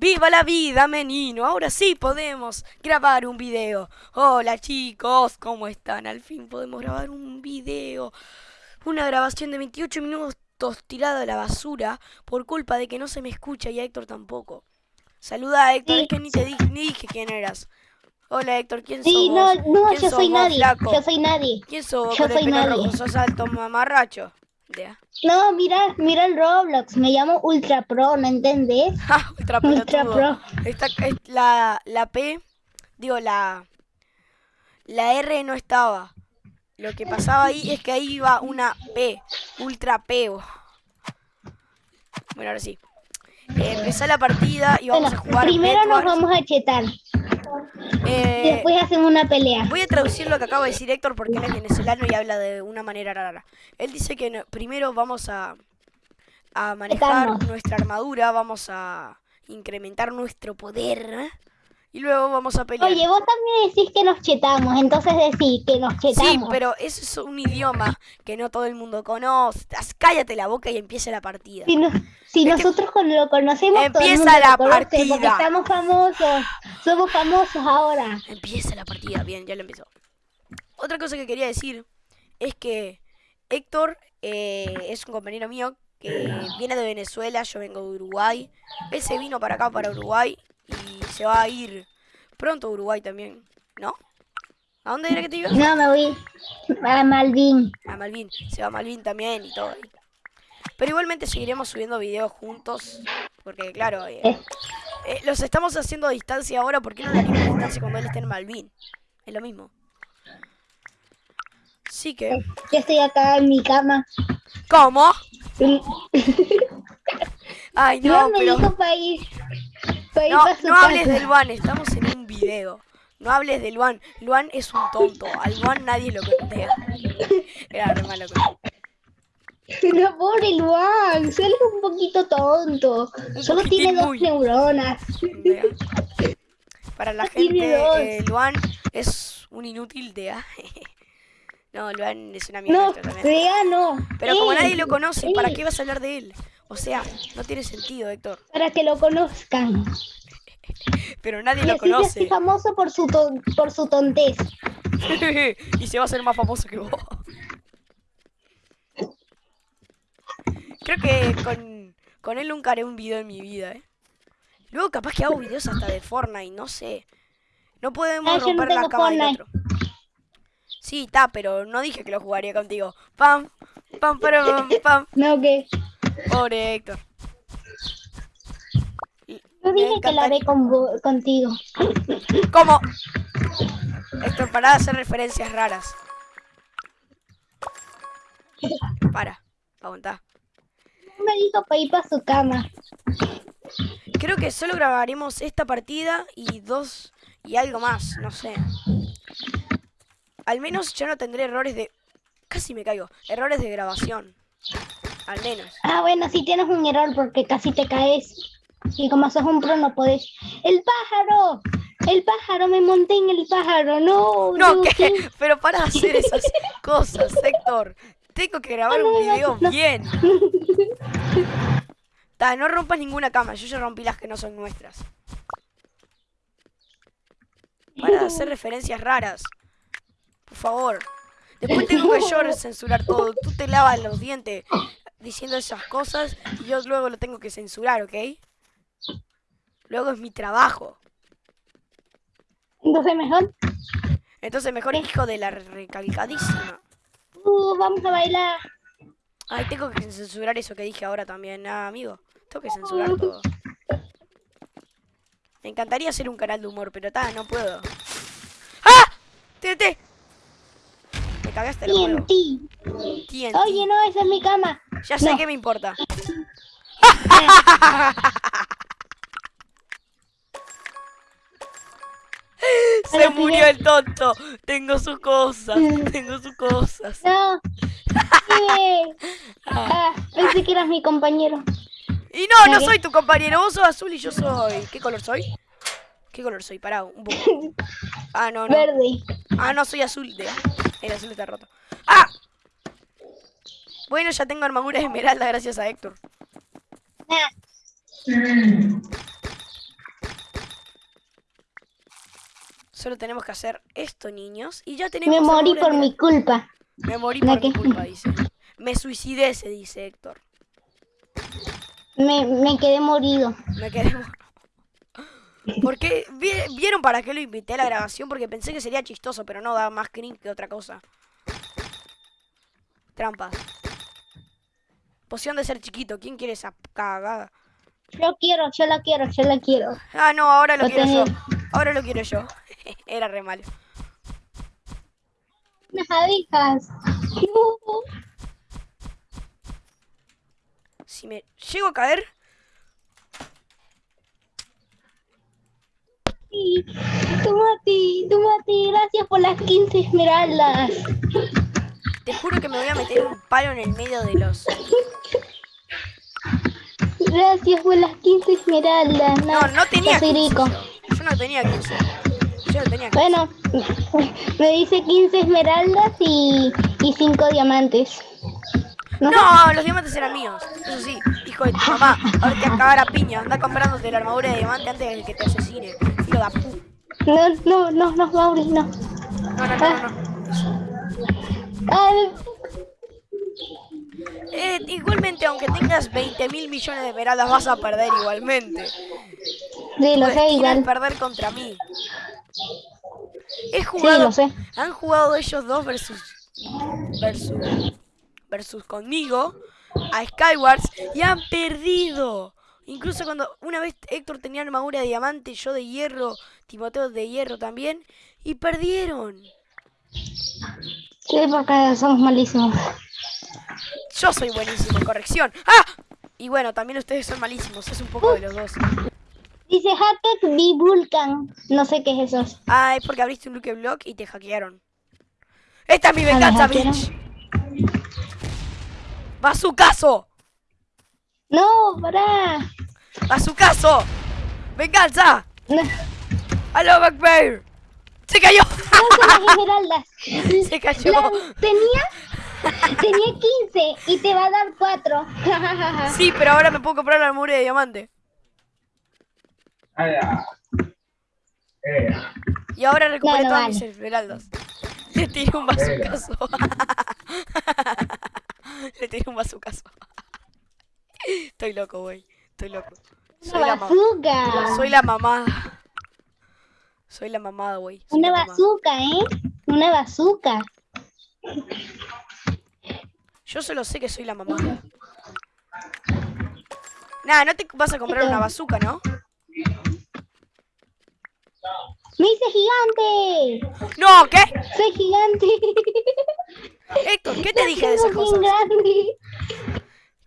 ¡Viva la vida, menino! Ahora sí podemos grabar un video. Hola chicos, ¿cómo están? Al fin podemos grabar un video. Una grabación de 28 minutos tirada a la basura por culpa de que no se me escucha y a Héctor tampoco. Saluda a Héctor, es que ni te dije, ni dije quién eras. Hola Héctor, ¿quién Sí, sos no, vos? no, ¿Quién yo soy vos, nadie. flaco? Yo soy nadie. ¿Quién sos yo soy nadie. rojo? ¿Sos alto mamarracho? No, mira, mira el Roblox. Me llamo Ultra Pro, ¿no entendés? Ja, Ultra. Pro. Esta, es la, la P, digo, la, la R no estaba. Lo que pasaba ahí es que ahí iba una P, Ultra P. oh. Bueno, ahora sí. Eh, empezá la partida y vamos Bueno, a jugar primero nos vamos a chetar. Eh, después hacemos una pelea. Voy a traducir lo que acaba de decir Héctor porque él es venezolano y habla de una manera rara. Él dice que no- primero vamos a, a manejar nuestra armadura, vamos a incrementar nuestro poder ¿eh? Y luego vamos a pelear. Oye, vos también decís que nos chetamos, entonces decís que nos chetamos. Sí, pero eso es un idioma que no todo el mundo conoce. Cállate la boca y empieza la partida. Si, no- si que- nosotros lo conocemos, todo el Empieza mundo la lo conoce, Porque partida. estamos famosos. Somos famosos ahora. Empieza la partida, bien, ya lo empezó. Otra cosa que quería decir es que Héctor eh, es un compañero mío que viene de Venezuela, yo vengo de Uruguay. Él se vino para acá, para Uruguay, se va a ir pronto a Uruguay también, ¿no? ¿A dónde era que te ibas? No, me voy a Malvin. A Malvin, se va a Malvin también y todo. Pero igualmente seguiremos subiendo videos juntos, porque claro, eh, Eh. los estamos haciendo a distancia ahora, ¿por qué no lo haríamos a distancia cuando él esté en Malvin? Es lo mismo. Sí que... Yo estoy acá en mi cama. ¿Cómo? Ay, No, no, me pero... dijo No, su no hables del Luan, estamos en un video. No hables del Luan. Luan es un tonto. Al Luan nadie lo contea. Era re malo. pobre Luan, solo es un poquito tonto. Solo tiene dos muy. neuronas. Vea. Para la gente, eh, Luan es un inútil de. No, Luan es una mierda. No. Rea no. Pero como Eh, nadie lo conoce, ¿para eh, qué vas a hablar de él? O sea, no tiene sentido, Héctor. Para que lo conozcan. Pero nadie Y lo así se hace conoce. famoso por su, ton- por su tontez. y se va a hacer más famoso que vos. Creo que con, con él nunca haré un video en mi vida, ¿eh? Luego capaz que hago videos hasta de Fortnite, no sé. No podemos Ah, no romper la cama del otro. Sí, está, pero no dije que lo jugaría contigo. Pam, pam, pam, pam. No, que Pobre Héctor. Yo dije que haré encantaría- con, contigo. ¿Cómo? Héctor, para de hacer referencias raras. Para, aguantá. Me dijo para ir para su cama. Creo que solo grabaremos esta partida y dos y algo más, no sé. Al menos yo no tendré errores de... Casi me caigo. Errores de grabación. Al menos. Ah, bueno, sí tienes un error porque casi te caes. Y como sos un pro no podés. ¡El pájaro! ¡El pájaro! Me monté en el pájaro. No, No, ¿qué? ¿qué? Pero para hacer esas cosas, Héctor. Tengo que grabar un video bien. Ta, no rompas ninguna cama. Yo ya rompí las que no son nuestras. Para hacer referencias raras. Por favor. Después tengo que yo censurar todo. Tú te lavas los dientes diciendo esas cosas y yo luego lo tengo que censurar, ¿ok? Luego es mi trabajo. Entonces mejor. Entonces mejor hijo de la recalcadísima. Uh, vamos a bailar. Ay, tengo que censurar eso que dije ahora también, ah, amigo. Tengo que censurar todo. Me encantaría hacer un canal de humor, pero ta, no puedo. ¡Ah! ¡TNT! Me cagaste el. TNT. Oye, no, esa es mi cama. Ya sé que me importa. Se murió el tonto. Tengo sus cosas. Tengo sus cosas. No. Ah, pensé que eras mi compañero. Y no, no soy tu compañero. Vos sos azul y yo soy. ¿Qué color soy? ¿Qué color soy? Pará, un poco. Ah, no, no. Verde. Ah, no, soy azul. El azul está roto. Bueno, ya tengo armadura de esmeralda gracias a Héctor. Solo tenemos que hacer esto, niños. Y ya tenemos... Me morí por mi culpa. Me morí por mi culpa, dice. Me suicidé, se dice Héctor. Me, me quedé morido. Me quedé morido. Porque vieron para qué lo invité a la grabación porque pensé que sería chistoso, pero no da más cringe que otra cosa. Trampas. Poción de ser chiquito. ¿Quién quiere esa cagada? Yo quiero, yo la quiero, yo la quiero. Ah, no, ahora lo Lo quiero yo. Ahora lo quiero yo. Era re malo. Unas abejas. Si me llego a caer, Sí. Tomati, tomati, gracias por las 15 esmeraldas. Te juro que me voy a meter un palo en el medio de los. Gracias por las 15 esmeraldas. No, no tenía yo soy 15 rico. yo. Yo no tenía 15. Yo no tenía 15. Bueno, me dice 15 esmeraldas y, y 5 diamantes. ¿No? No, los diamantes eran míos. Eso sí, hijo de tu mamá. Ahora te vas a piña. Anda comprándote la armadura de diamante antes de que te asesine. Hijo de. No, no, no, no, Mauri, no. No, no, no, no. no. Eh, igualmente, aunque tengas 20 mil millones de esmeraldas, vas a perder igualmente. sí, lo sé, igual. perder contra mí. He Sí, jugado. lo sé. Han jugado ellos dos versus. versus. versus conmigo. A Skywars. Y han perdido. Incluso cuando una vez Héctor tenía armadura de diamante, yo de hierro, Timoteo de hierro también. Y perdieron. Sí, porque somos malísimos. Yo soy buenísimo, corrección. ¡Ah! Y bueno, también ustedes son malísimos. Es un poco de los dos. Dice Hackett B. Vulcan. No sé qué es eso. Ah, es porque abriste un Luke Block y te hackearon. Esta es mi Ah, ¿me venganza, bitch. ¡Va a su caso! No, pará. ¡A su caso! ¡Venganza! No, ¡Aló, Backbear! ¡Se cayó! Las esmeraldas. Se cayó. La- tenía, tenía 15 y te va a dar 4. Sí, pero ahora me puedo comprar la armadura de diamante. Eh, Y ahora recuperé No, no todas vale. mis esmeraldas. Le tiré un bazucazo. Le tiré un bazucazo. Estoy loco, güey. Estoy loco. Soy la, bazooka. soy la mamada. Soy la mamada, güey. Una mamada. bazooka, ¿eh? Una bazooka. Yo solo sé que soy la mamada. Nah, no te vas a comprar una bazooka, ¿no? Me hice gigante. No, ¿qué? Soy gigante. Héctor, ¿qué te dije de esas cosas? grande.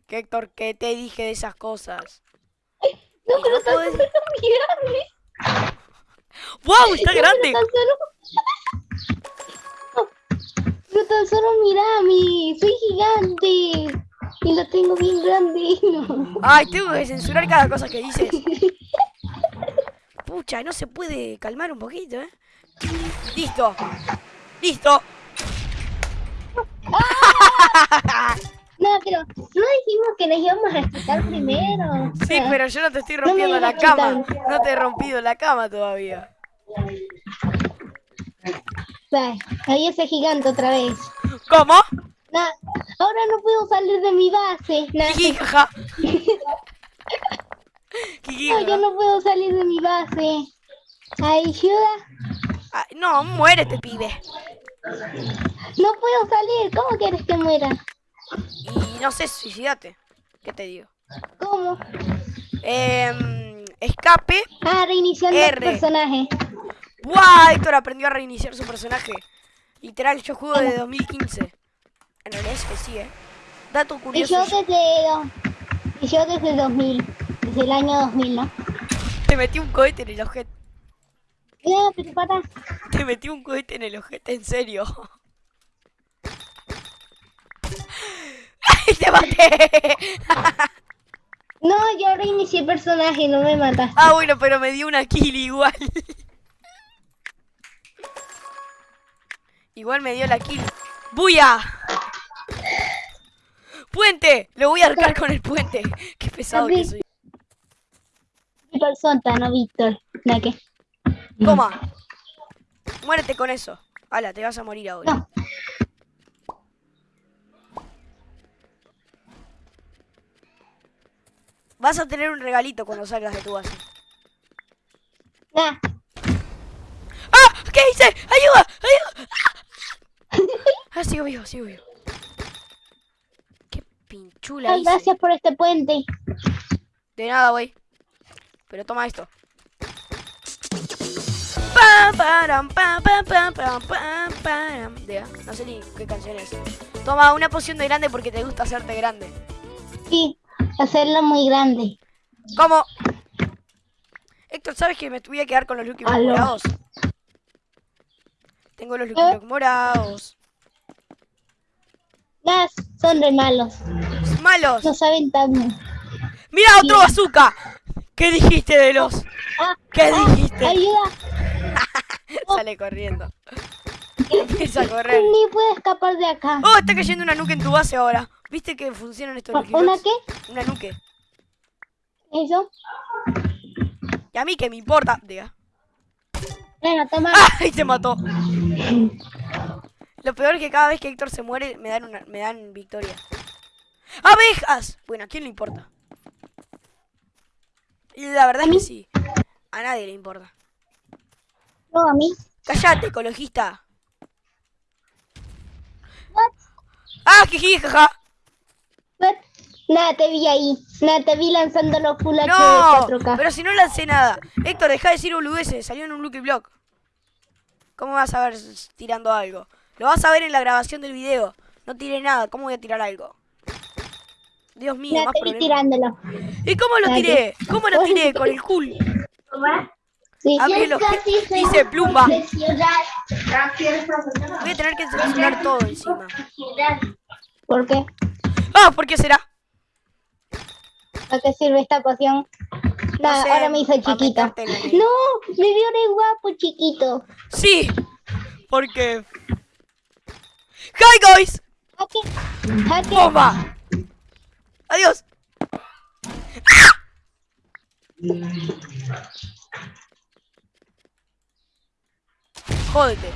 ¿Qué, Héctor, ¿qué te dije de esas cosas? No, pero no muy grande. ¡Wow! Está grande. Pero tan solo... Pero tan solo mira mi, soy gigante. Y lo tengo bien grande. No. Ay, tengo que censurar cada cosa que dices. Pucha, no se puede calmar un poquito, ¿eh? Listo. Listo. No, pero no dijimos que nos íbamos a respetar primero. Sí, pero yo no te estoy rompiendo la cama. No te he rompido la cama todavía. Ay, ahí ese gigante otra vez. ¿Cómo? Nah, ahora no puedo salir de mi base. Nah, no, yo no puedo salir de mi base. Ayuda. Ah, No, muérete, pibe. No puedo salir. ¿Cómo quieres que muera? Y no sé, suicidate. ¿Qué te digo? ¿Cómo? Em, escape. Ah, reiniciando el personaje. ¡Buah! Héctor aprendió a reiniciar su personaje. Literal, yo juego desde 2015. En realidad es que sí, ¿eh? Dato Y curioso. yo desde, y yo desde 2000. Desde el año 2000, ¿no? Te metí un cohete en el ojete. No, pero para. Te metí un cohete en el ojete, en serio. ¡Ay, te maté! No, yo reinicié el personaje, no me mataste. Ah, bueno, pero me dio una kill igual. Igual me dio la kill. ¡Buya! ¡Puente! Lo voy a arcar con el puente. Qué pesado que soy. Mi persona, no Víctor. ¿La qué? Toma. Muérete con eso. Ala, te vas a morir ahora. No. Vas a tener un regalito cuando salgas de tu base. Nah. ¡Ah! ¿Qué hice? ¡Ayuda! ¡Ayuda! Ah, sigo vivo, sigo vivo. Qué pinchula Ay, hice. gracias por este puente. De nada, güey. Pero toma esto. No sé ni qué canción es. Toma una poción de grande porque te gusta hacerte grande. Sí, hacerlo muy grande. ¿Cómo? Héctor, ¿sabes que me voy a quedar con los Lucky Block morados? Tengo los Lucky ¿Eh? Block morados. Las son re malos. ¡Malos! No saben tan. ¡Mira otro bazooka! ¿Qué dijiste de los? Ah, ¿Qué ah, dijiste? Ayuda. Sale corriendo. Empieza a correr. Ni puedo escapar de acá. Oh, está cayendo una nuke en tu base ahora. ¿Viste que funcionan estos Lucky ¿Una qué? Una nuke. Eso. Y a mí que me importa. Diga. Venga, toma. ¡Ay, te mató! Lo peor es que cada vez que Héctor se muere me dan, una, me dan victoria. ¡Abejas! Bueno, ¿a quién le importa? La verdad es que sí. A nadie le importa. No, a mí. ¡Cállate, ecologista! ¡Ah, jiji, jaja! Nada, te vi ahí. Nada, te vi lanzando los full ¡No! 4K. Pero si no lancé nada. Héctor, deja de decir boludeces. Salió en un Lucky Block. ¿Cómo vas a ver tirando algo? Lo vas a ver en la grabación del video. No tiré nada. ¿Cómo voy a tirar algo? Dios mío, Nada, más te vi tirándolo. ¿Y cómo lo tiré? ¿Cómo lo tiré? Con el cool. Los dice plumba. Voy a tener que seleccionar todo encima. ¿Por qué? Ah, ¿por qué será? ¿A qué sirve esta poción? Nada, sé, ahora me hizo chiquito. No, me vio re guapo, chiquito. Sí, porque... ¡Hi, guys! Jaque. ¡Bomba! ¡Adiós! Jódete.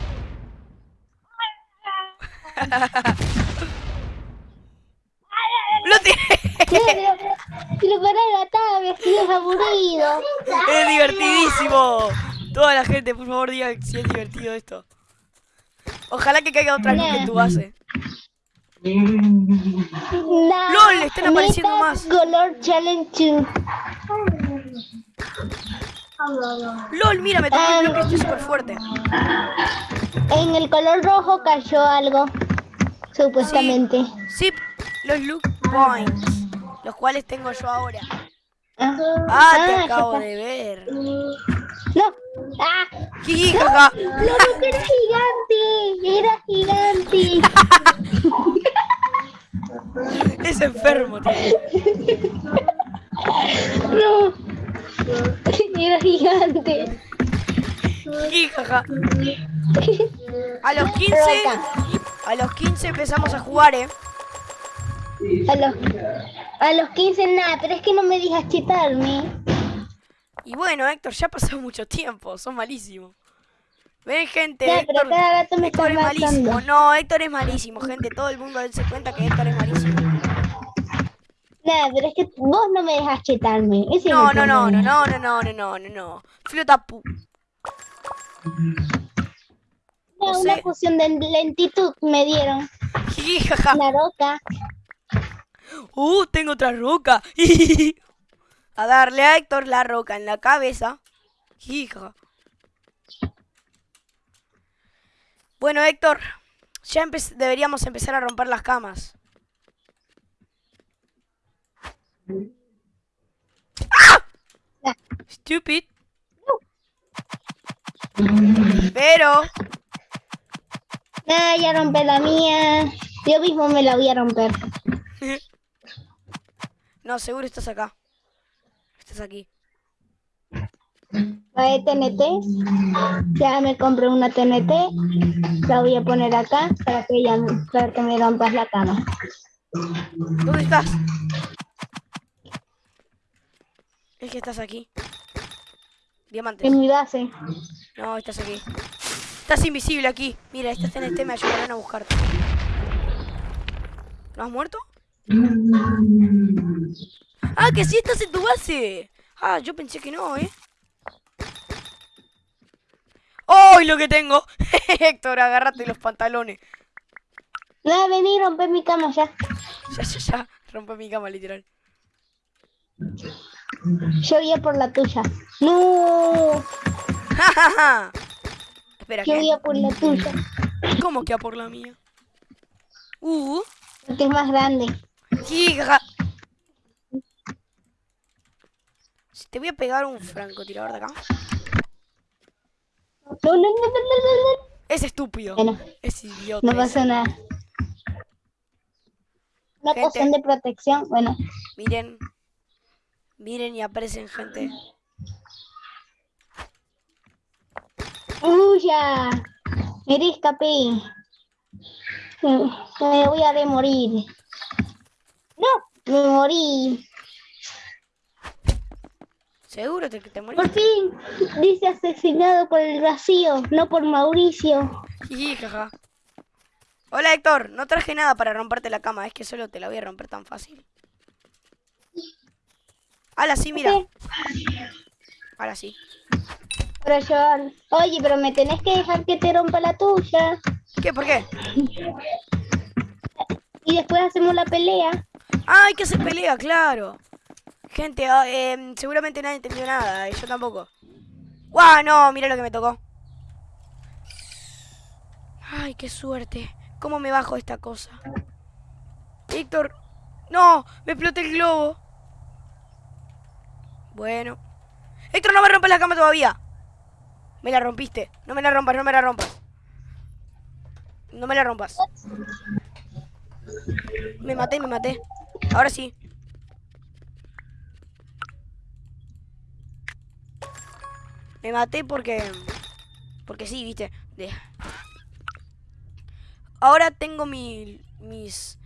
¡Lo tiré! Pero para gatar, me estoy aburrido. ¡Es divertidísimo! Toda la gente, por favor, diga si es divertido esto. Ojalá que caiga otra en tu base. Nah, LOL, están apareciendo más. Color Challenge 2. LOL, mira, me tocó Ah. el bloque, estoy súper fuerte. En el color rojo cayó algo. Supuestamente. Sí, los look points, los cuales tengo yo ahora. Ah, Ah, te ya acabo de ver. No. Ah, Jiji, jaja. la roca era gigante. Era gigante. Es enfermo, tío. No. Era gigante. Jiji, jaja. A los 15, a los 15 empezamos a jugar, eh. A los, a los 15 nada, pero es que no me dejas chetarme. Y bueno, Héctor, ya ha pasado mucho tiempo, son malísimos. Ven, gente, Ya, pero Héctor, cada rato me Héctor estás es malísimo. No, Héctor es malísimo, gente. Todo el mundo se cuenta que Héctor es malísimo. Nada, pero es que vos no me dejas chetarme. Ese No, no, no, no, no, no, no, no, no, no, no. Flota pu. No, una sé. poción de lentitud me dieron. La roca. Uh, tengo otra roca. a darle a Héctor la roca en la cabeza. Hija. Bueno, Héctor, ya empe- deberíamos empezar a romper las camas. ¡Ah! Stupid. Pero, Nada, ya rompé la mía. Yo mismo me la voy a romper. no, seguro estás acá. Estás aquí. La de TNT. Ya me compré una TNT. La voy a poner acá para que, ya, para que me rompas la cama. ¿Dónde estás? Es que estás aquí. Diamantes. En mi base. No, estás aquí. Estás invisible aquí. Mira, estás en este, me ayudarán a buscarte. ¿No has muerto? Ah, que sí estás en tu base. Ah, yo pensé que no, ¿eh? ¡Oh, lo que tengo! Héctor, agárrate los pantalones. No, vení, rompe mi cama ya. Ya, ya, ya. Rompe mi cama, literal. Yo voy a por la tuya. No, Ja, ja, ja. Espera, yo voy ¿qué? a por la tuya. ¿Cómo que a por la mía? Uh, Porque es más grande. hija. Te voy a pegar un francotirador de acá. No, no, no, no, no, no, no. Es estúpido. Bueno, Es idiota. no ese. pasa nada. Una poción de protección. Bueno, Miren. Miren y aprecien, gente. ¡Uya! Me escapé. Me voy a de morir. No, me morí. ¿Seguro te- que te Por moriste? fin, dice asesinado por el vacío, no por Mauricio. Hola Héctor, no traje nada para romperte la cama, es que solo te la voy a romper tan fácil. Ahora sí, mira. Ahora sí. Pero yo, oye, pero me tenés que dejar que te rompa la tuya. ¿Qué? ¿Por qué? Y después hacemos la pelea. ¡Ay, que se pelea, claro! Gente, ah, em, seguramente nadie entendió nada, y yo tampoco. ¡Guau! No, mira lo que me tocó. ¡Ay, qué suerte! ¿Cómo me bajo esta cosa? Víctor. ¡No! ¡Me exploté el globo! Bueno. Héctor, no me rompes la cama todavía. Me la rompiste. No me la rompas, no me la rompas. No me la rompas. Me maté, me maté. Ahora sí. Me maté porque... Porque sí, viste. Ahora tengo mi, mis...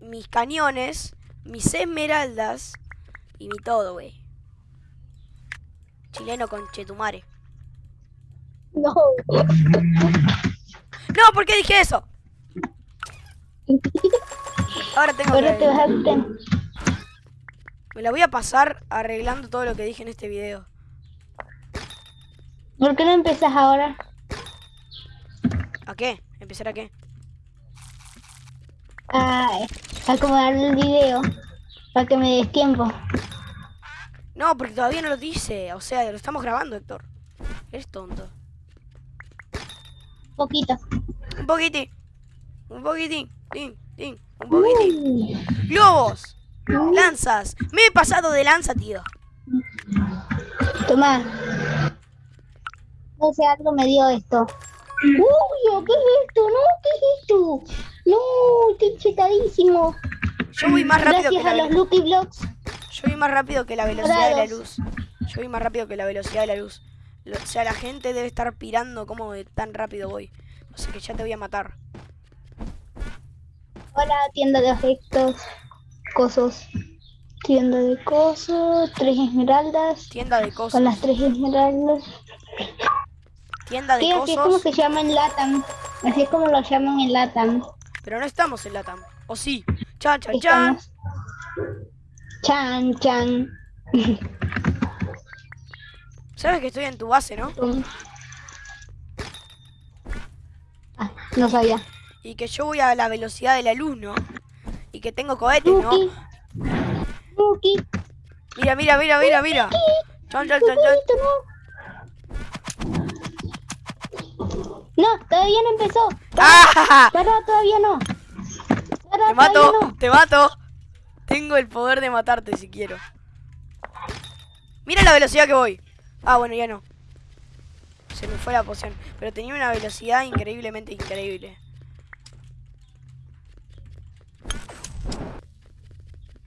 Mis cañones, mis esmeraldas y mi todo, güey. Chileno con Chetumare. No. No, ¿por qué dije eso? Ahora tengo Ahora que... te vas a Me la voy a pasar arreglando todo lo que dije en este video. ¿Por qué no empiezas ahora? ¿A qué? ¿Empezar a qué? A acomodar el video para que me des tiempo. No, porque todavía no lo dice. O sea, lo estamos grabando, Héctor. Eres tonto. Poquito. Un poquitín. Un poquitín. Tin, tin, un poquitín. ¡Globos! ¡Lanzas! Me he pasado de lanza, tío. Toma. No sé, algo me dio esto. Uy, ¿qué es esto? No, ¿qué es esto? No, estoy chetadísimo. Yo voy más rápido que Gracias a la los Lucky Blocks. Yo voy más rápido que la velocidad de la luz. Yo voy más rápido que la velocidad de la luz. O sea, la gente debe estar pirando cómo de tan rápido voy. O sea que ya te voy a matar. Hola, tienda de objetos. Cosos. Tienda de cosos. Tres esmeraldas. Tienda de Con cosas. las tres esmeraldas. Tienda de Sí, así es como se llama en Latam. Así es como lo llaman en Latam. Pero no estamos en Latam. ¿O sí? Chan, chan, chan. Chan, chan. Sabes que estoy en tu base, ¿no? Ah, no sabía. Y que yo voy a la velocidad de la luz, ¿no? Y que tengo cohetes, ¿no? Lucky. Mira, mira, mira, mira, mira. Chan, chan. Lucky, no. Todavía no empezó. ¡Ah! Para, todavía no. Te mato, no. te mato. Tengo el poder de matarte si quiero. Mira la velocidad que voy. Ah, bueno, ya no. Se me fue la poción. Pero tenía una velocidad increíblemente increíble.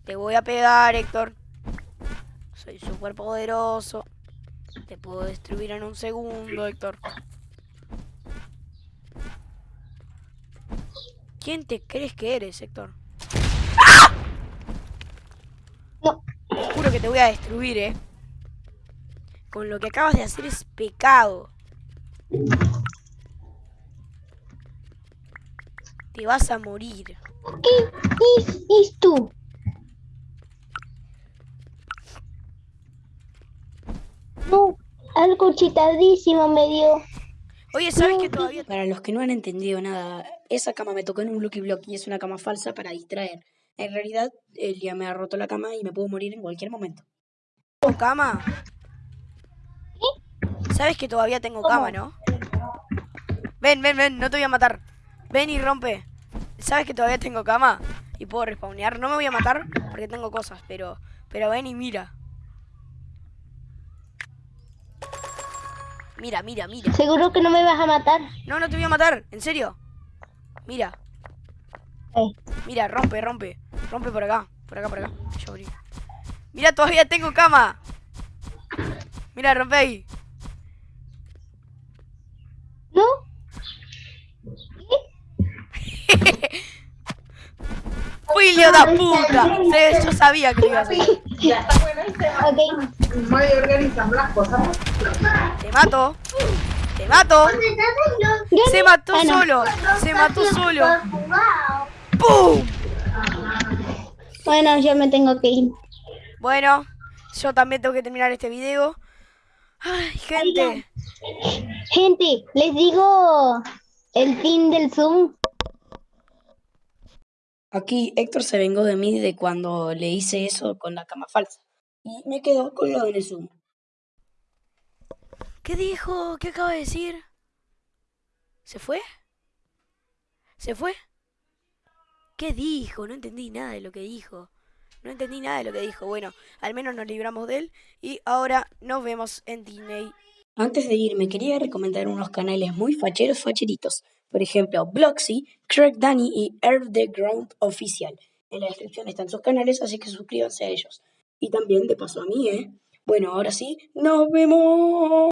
Te voy a pegar, Héctor. Soy súper poderoso. Te puedo destruir en un segundo, Héctor. ¿Quién te crees que eres, Héctor? te voy a destruir, eh. Con lo que acabas de hacer es pecado. Te vas a morir. ¿Qué es tú? No, algo chitadísimo me dio. Oye, ¿sabes no, que todavía...? Para los que no han entendido nada, esa cama me tocó en un Lucky Block y es una cama falsa para distraer. En realidad, él ya me ha roto la cama y me puedo morir en cualquier momento. tengo cama? ¿Sabes que todavía tengo cama, no? Ven, ven, ven, no te voy a matar. Ven y rompe. ¿Sabes que todavía tengo cama? Y puedo respawnear. No me voy a matar porque tengo cosas, pero... Pero ven y mira. Mira, mira, mira. Seguro que no me vas a matar. No, no te voy a matar, en serio. Mira, Eh, mira, rompe, rompe. Rompe por acá, por acá, por acá. Yo abrí. Mira, todavía tengo cama. Mira, rompe ahí. ¿No? ¡Filio de puta! Sí, Yo sabía que lo ibas a hacer. Ok. Muy organizamos las cosas. Te mato. Te mato. Se mató Ah, solo. Se mató solo. ¡Pum! Bueno, yo me tengo que ir. Bueno, yo también tengo que terminar este video. Ay, gente. Gente, les digo el fin del Zoom. Aquí Héctor se vengó de mí de cuando le hice eso con la cama falsa. Y me quedó colgado en el Zoom. ¿Qué dijo? ¿Qué acaba de decir? ¿Se fue? ¿Se fue? ¿Qué dijo? No entendí nada de lo que dijo. No entendí nada de lo que dijo. Bueno, al menos nos libramos de él. Y ahora nos vemos en Disney. Antes de irme, quería recomendar unos canales muy facheros facheritos. Por ejemplo, Bloxy, Craig Danny y Earth the Ground Oficial. En la descripción están sus canales, así que suscríbanse a ellos. Y también de paso a mí, ¿eh? Bueno, ahora sí, nos vemos.